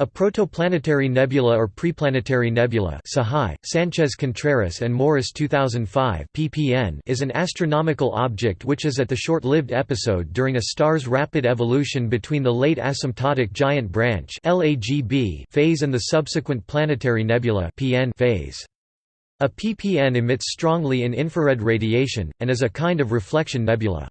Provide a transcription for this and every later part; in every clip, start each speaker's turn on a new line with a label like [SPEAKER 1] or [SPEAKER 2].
[SPEAKER 1] A protoplanetary nebula or preplanetary nebula Sahai, Sanchez-Contreras and Morris 2005 ppn is an astronomical object which is at the short-lived episode during a star's rapid evolution between the late asymptotic giant branch phase and the subsequent planetary nebula phase. A ppn emits strongly in infrared radiation, and is a kind of reflection nebula.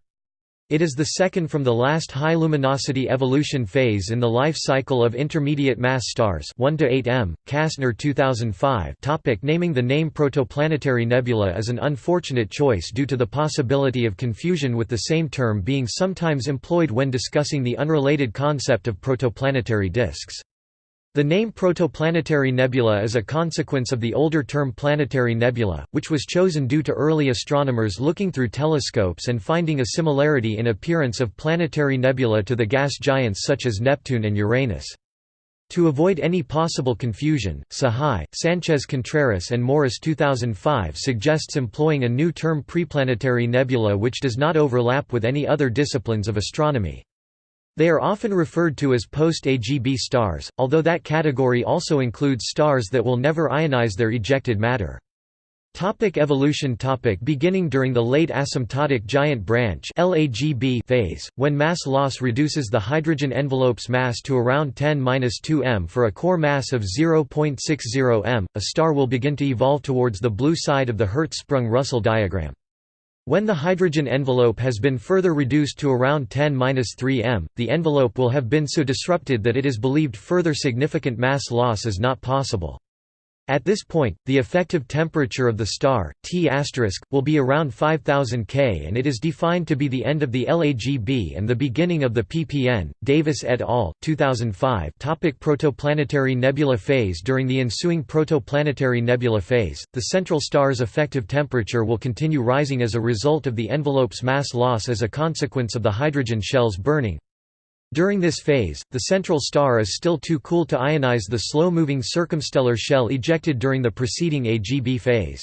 [SPEAKER 1] It is the second from the last high-luminosity evolution phase in the life cycle of intermediate mass stars 1 to 8 m. Kastner 2005 topic Naming the name protoplanetary nebula is an unfortunate choice due to the possibility of confusion with the same term being sometimes employed when discussing the unrelated concept of protoplanetary disks. The name protoplanetary nebula is a consequence of the older term planetary nebula, which was chosen due to early astronomers looking through telescopes and finding a similarity in appearance of planetary nebula to the gas giants such as Neptune and Uranus. To avoid any possible confusion, Sahai, Sanchez-Contreras and Morris 2005 suggests employing a new term preplanetary nebula which does not overlap with any other disciplines of astronomy. They are often referred to as post-AGB stars, although that category also includes stars that will never ionize their ejected matter. Topic evolution topic Beginning during the late asymptotic giant branch LAGB phase, when mass loss reduces the hydrogen envelope's mass to around 10-2 m for a core mass of 0.60 m, a star will begin to evolve towards the blue side of the Hertzsprung-Russell diagram. When the hydrogen envelope has been further reduced to around 10-3 m, the envelope will have been so disrupted that it is believed further significant mass loss is not possible. At this point, the effective temperature of the star, T*, will be around 5000 K and it is defined to be the end of the LAGB and the beginning of the PPN. Davis et al. 2005 topic Protoplanetary nebula phase During the ensuing protoplanetary nebula phase, the central star's effective temperature will continue rising as a result of the envelope's mass loss as a consequence of the hydrogen shells burning. During this phase, the central star is still too cool to ionize the slow-moving circumstellar shell ejected during the preceding AGB phase.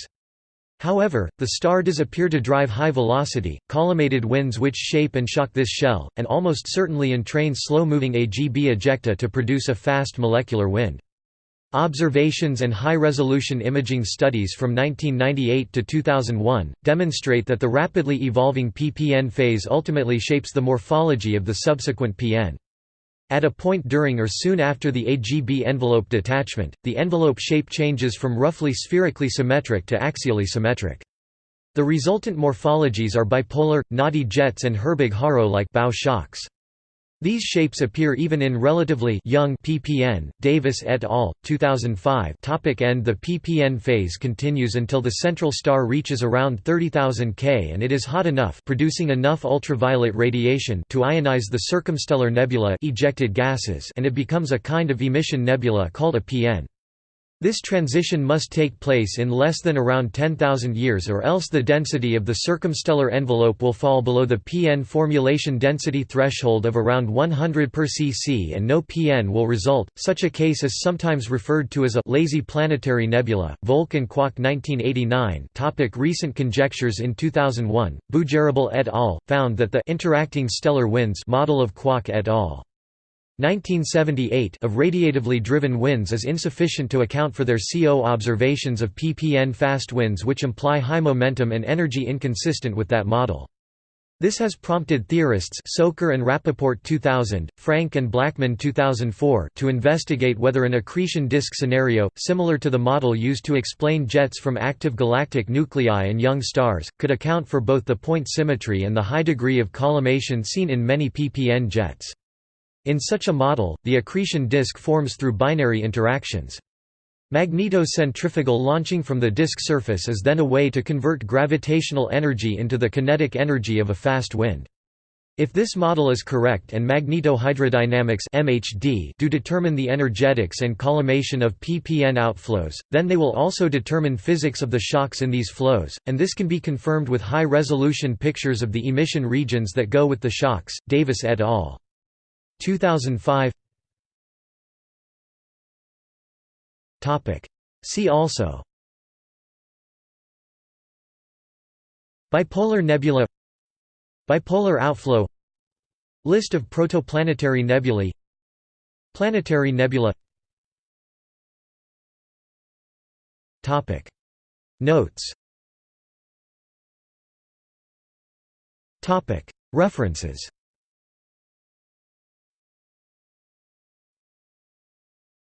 [SPEAKER 1] However, the star does appear to drive high-velocity, collimated winds which shape and shock this shell, and almost certainly entrain slow-moving AGB ejecta to produce a fast molecular wind. Observations and high-resolution imaging studies from 1998 to 2001, demonstrate that the rapidly evolving PPN phase ultimately shapes the morphology of the subsequent PN. At a point during or soon after the AGB envelope detachment, the envelope shape changes from roughly spherically symmetric to axially symmetric. The resultant morphologies are bipolar, knotty jets and Herbig-Haro-like bow shocks. These shapes appear even in relatively young ppn. Davis et al. 2005. Topic end The ppn phase continues until the central star reaches around 30,000 K and it is hot enough, producing enough ultraviolet radiation to ionize the circumstellar nebula ejected gases, and it becomes a kind of emission nebula called a PN. This transition must take place in less than around 10,000 years or else the density of the circumstellar envelope will fall below the PN formulation density threshold of around 100 per cc and no PN will result. Such a case is sometimes referred to as a lazy planetary nebula. Volk and Kwok 1989 topic Recent conjectures In 2001, Bujarabal et al. found that the interacting stellar winds model of Kwok et al. 1978 of radiatively driven winds is insufficient to account for their CO observations of ppn fast winds which imply high momentum and energy inconsistent with that model. This has prompted theorists Soker and Rappaport 2000, Frank and Blackman 2004 to investigate whether an accretion disk scenario, similar to the model used to explain jets from active galactic nuclei and young stars, could account for both the point symmetry and the high degree of collimation seen in many ppn jets. In such a model, the accretion disk forms through binary interactions. Magneto-centrifugal launching from the disk surface is then a way to convert gravitational energy into the kinetic energy of a fast wind. If this model is correct and magnetohydrodynamics MHD do determine the energetics and collimation of ppn outflows, then they will also determine physics of the shocks in these flows, and this can be confirmed with high-resolution pictures of the emission regions that go with the shocks. Davis et al. 2005 Topic. See also. Bipolar nebula. Bipolar outflow. List of protoplanetary nebulae. Planetary nebula. Topic. Notes. Topic. References.